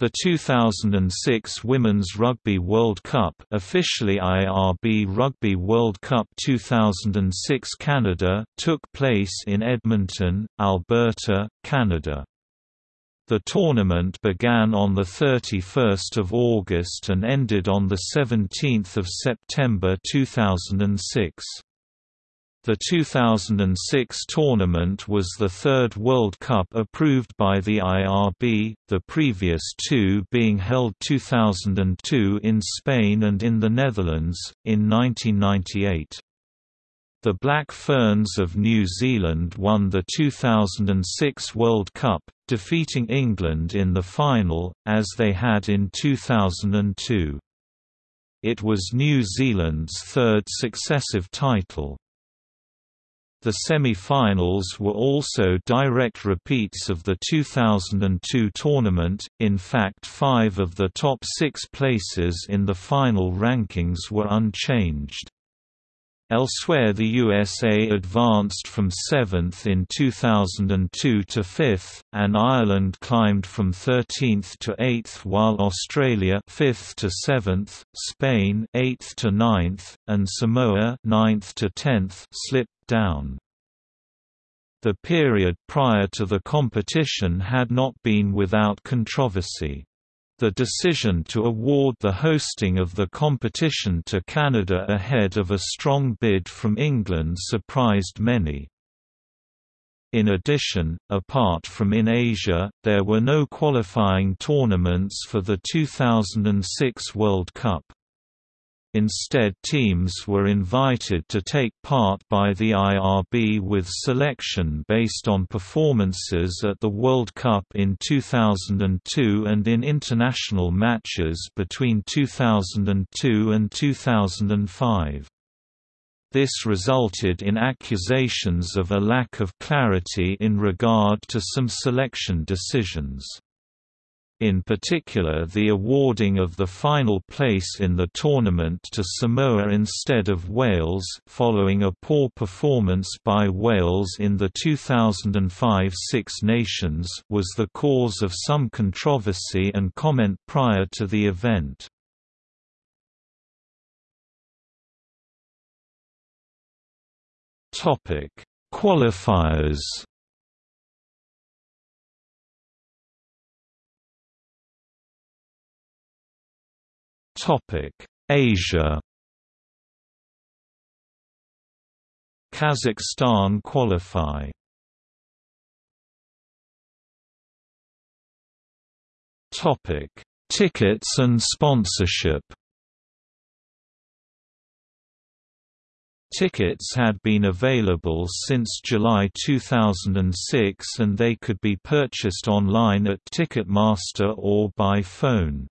The 2006 Women's Rugby World Cup officially IRB Rugby World Cup 2006 Canada took place in Edmonton, Alberta, Canada. The tournament began on 31 August and ended on 17 September 2006. The 2006 tournament was the third World Cup approved by the IRB, the previous two being held 2002 in Spain and in the Netherlands, in 1998. The Black Ferns of New Zealand won the 2006 World Cup, defeating England in the final, as they had in 2002. It was New Zealand's third successive title. The semi-finals were also direct repeats of the 2002 tournament, in fact five of the top six places in the final rankings were unchanged. Elsewhere the USA advanced from 7th in 2002 to 5th, and Ireland climbed from 13th to 8th while Australia 5th to 7th, Spain 8th to 9th, and Samoa 9th to 10th slipped down. The period prior to the competition had not been without controversy. The decision to award the hosting of the competition to Canada ahead of a strong bid from England surprised many. In addition, apart from in Asia, there were no qualifying tournaments for the 2006 World Cup. Instead teams were invited to take part by the IRB with selection based on performances at the World Cup in 2002 and in international matches between 2002 and 2005. This resulted in accusations of a lack of clarity in regard to some selection decisions. In particular the awarding of the final place in the tournament to Samoa instead of Wales following a poor performance by Wales in the 2005 Six Nations was the cause of some controversy and comment prior to the event. Qualifiers Asia. Kazakhstan qualify. Topic: Tickets and sponsorship. Tickets had been available since July 2006 and they could be purchased online at Ticketmaster or by phone.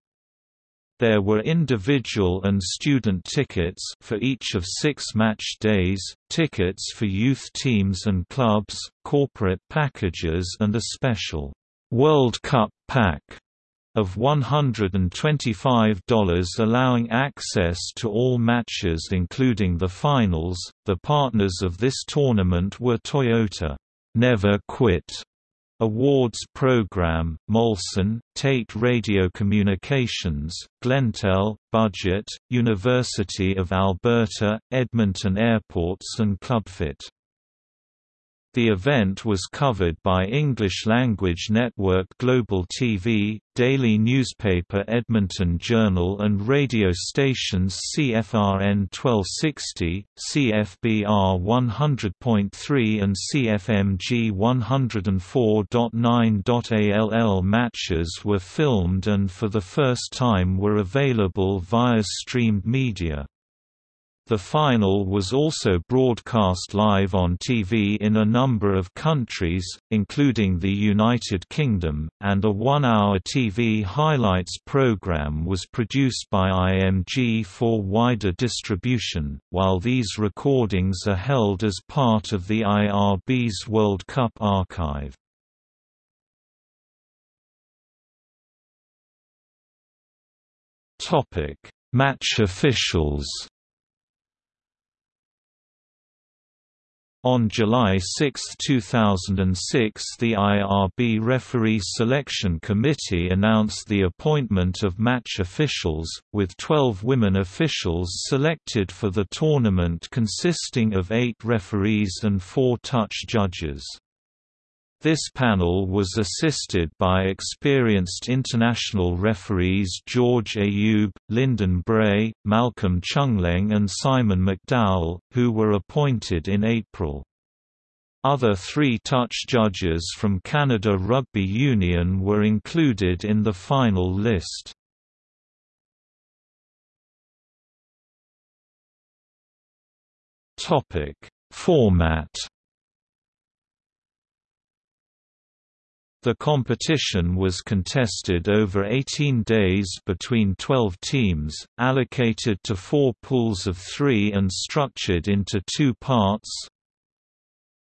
There were individual and student tickets for each of six match days, tickets for youth teams and clubs, corporate packages and a special World Cup pack of $125 allowing access to all matches including the finals. The partners of this tournament were Toyota, Never Quit, Awards Program, Molson, Tate Radio Communications, Glentel, Budget, University of Alberta, Edmonton Airports and Clubfit. The event was covered by English-language network Global TV, daily newspaper Edmonton Journal and radio stations CFRN 1260, CFBR 100.3 and CFMG 104.9. ALL matches were filmed and for the first time were available via streamed media. The final was also broadcast live on TV in a number of countries, including the United Kingdom, and a one-hour TV highlights program was produced by IMG for wider distribution, while these recordings are held as part of the IRB's World Cup archive. Match officials On July 6, 2006 the IRB Referee Selection Committee announced the appointment of match officials, with 12 women officials selected for the tournament consisting of eight referees and four touch judges. This panel was assisted by experienced international referees George Ayoub, Lyndon Bray, Malcolm Changleng and Simon McDowell, who were appointed in April. Other three-touch judges from Canada Rugby Union were included in the final list. Format The competition was contested over 18 days between 12 teams, allocated to four pools of three and structured into two parts.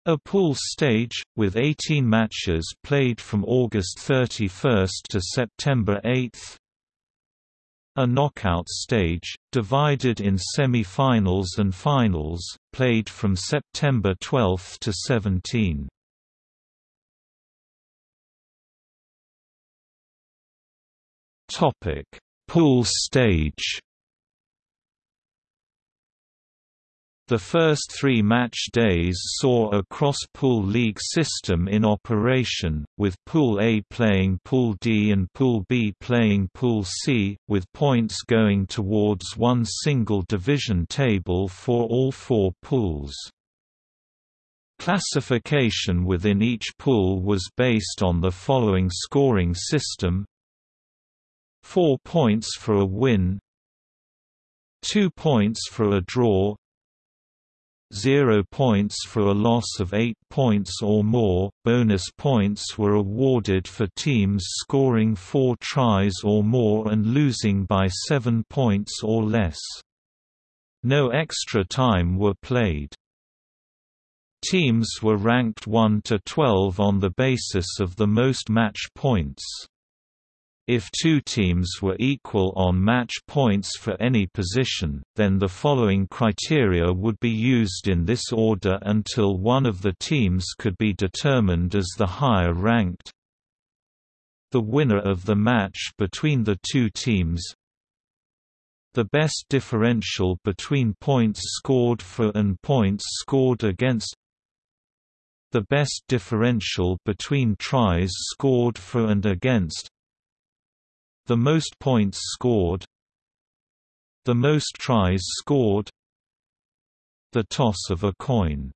A pool stage, with 18 matches played from August 31 to September 8. A knockout stage, divided in semi-finals and finals, played from September 12 to 17. Topic: Pool stage. The first three match days saw a cross-pool league system in operation, with Pool A playing Pool D and Pool B playing Pool C, with points going towards one single division table for all four pools. Classification within each pool was based on the following scoring system 4 points for a win 2 points for a draw 0 points for a loss of 8 points or more. Bonus points were awarded for teams scoring 4 tries or more and losing by 7 points or less. No extra time were played. Teams were ranked 1 to 12 on the basis of the most match points. If two teams were equal on match points for any position, then the following criteria would be used in this order until one of the teams could be determined as the higher ranked. The winner of the match between the two teams. The best differential between points scored for and points scored against. The best differential between tries scored for and against the most points scored The most tries scored The toss of a coin.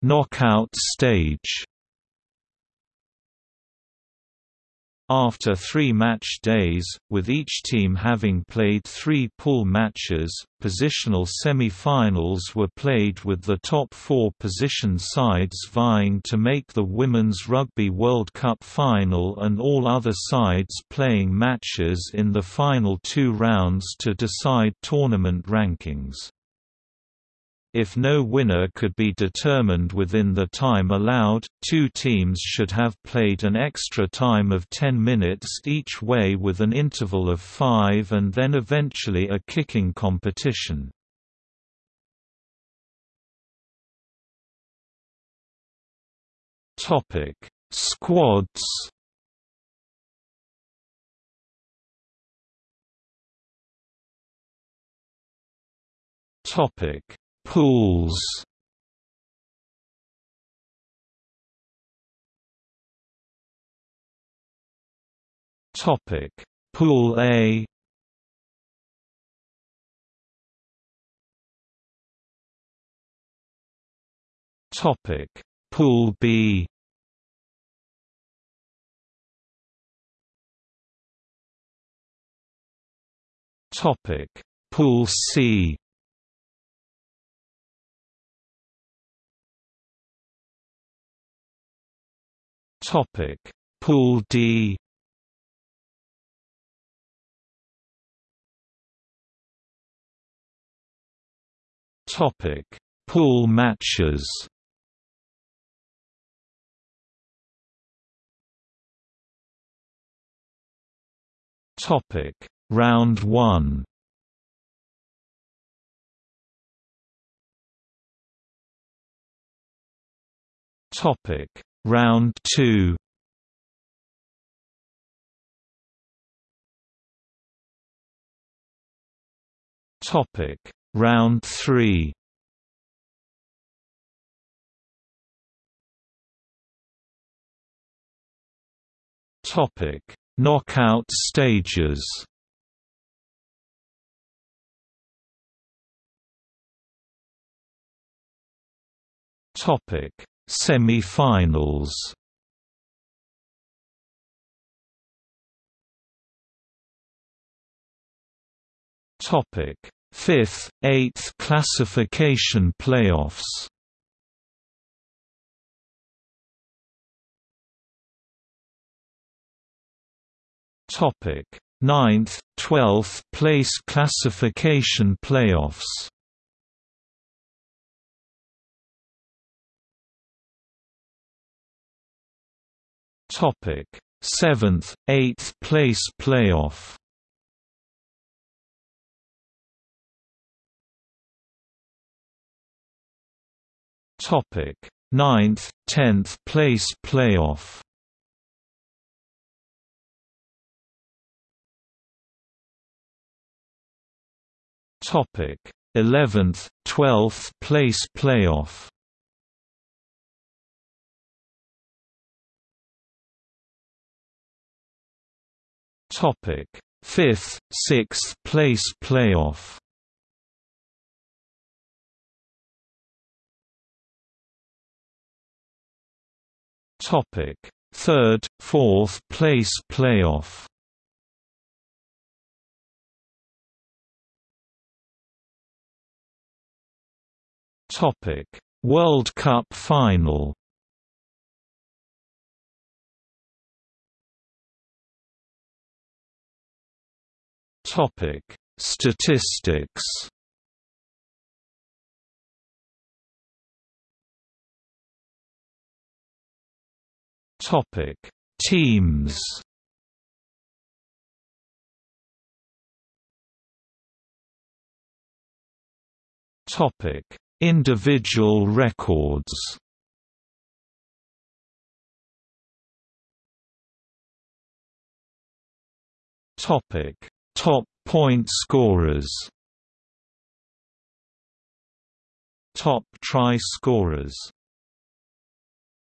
Knockout stage After three match days, with each team having played three pool matches, positional semi-finals were played with the top four position sides vying to make the Women's Rugby World Cup final and all other sides playing matches in the final two rounds to decide tournament rankings. If no winner could be determined within the time allowed, two teams should have played an extra time of 10 minutes each way with an interval of 5 and then eventually a kicking competition. Topic: Squads. Topic: Pools. Topic. Pool A. Topic. Pool B. Topic. Pool C Topic: Pool D. Topic: Pool matches. Topic: Round 1. Topic: Round 2 Topic. Round 3 Topic. Knockout stages. Topic Semi-finals Topic: Fifth, eighth classification playoffs. Topic: Ninth, twelfth place classification playoffs. Topic: Seventh, eighth place playoff. Topic: Ninth, tenth place playoff. Topic: Eleventh, twelfth place playoff. Topic: Fifth, sixth place playoff. Topic: Third, fourth place playoff. Topic: World Cup final. Topic: Statistics. Topic: Teams. Topic: Individual records. Topic: Top point scorers. Top try scorers